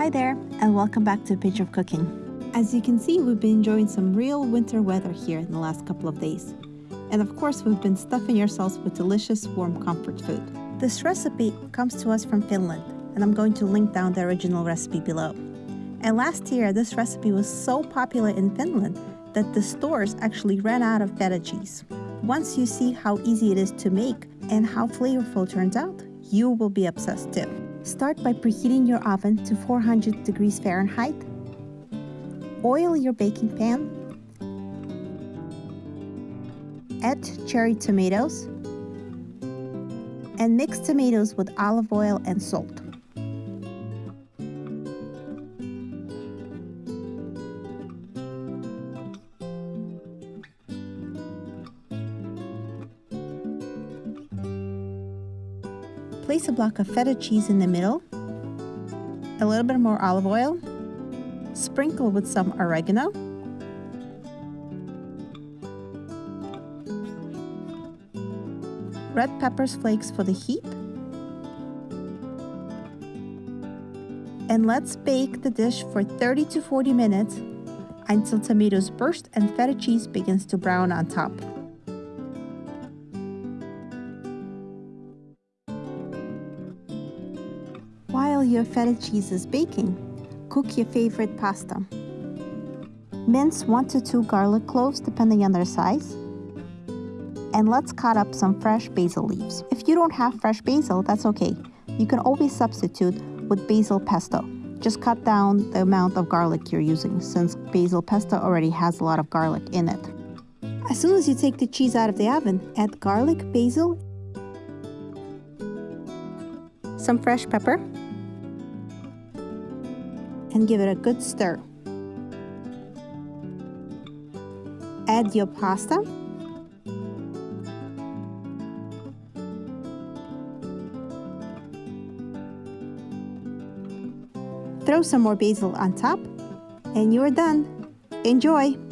Hi there, and welcome back to A Page of Cooking. As you can see, we've been enjoying some real winter weather here in the last couple of days. And of course, we've been stuffing ourselves with delicious warm comfort food. This recipe comes to us from Finland, and I'm going to link down the original recipe below. And last year, this recipe was so popular in Finland that the stores actually ran out of feta cheese. Once you see how easy it is to make and how flavorful it turns out, you will be obsessed too. Start by preheating your oven to 400 degrees Fahrenheit. Oil your baking pan. Add cherry tomatoes. And mix tomatoes with olive oil and salt. Place a block of feta cheese in the middle, a little bit more olive oil, sprinkle with some oregano, red peppers flakes for the heat, and let's bake the dish for 30 to 40 minutes until tomatoes burst and feta cheese begins to brown on top. While your feta cheese is baking, cook your favorite pasta. Mince 1 to 2 garlic cloves depending on their size. And let's cut up some fresh basil leaves. If you don't have fresh basil, that's okay. You can always substitute with basil pesto. Just cut down the amount of garlic you're using since basil pesto already has a lot of garlic in it. As soon as you take the cheese out of the oven, add garlic, basil, some fresh pepper, and give it a good stir. Add your pasta. Throw some more basil on top and you're done. Enjoy!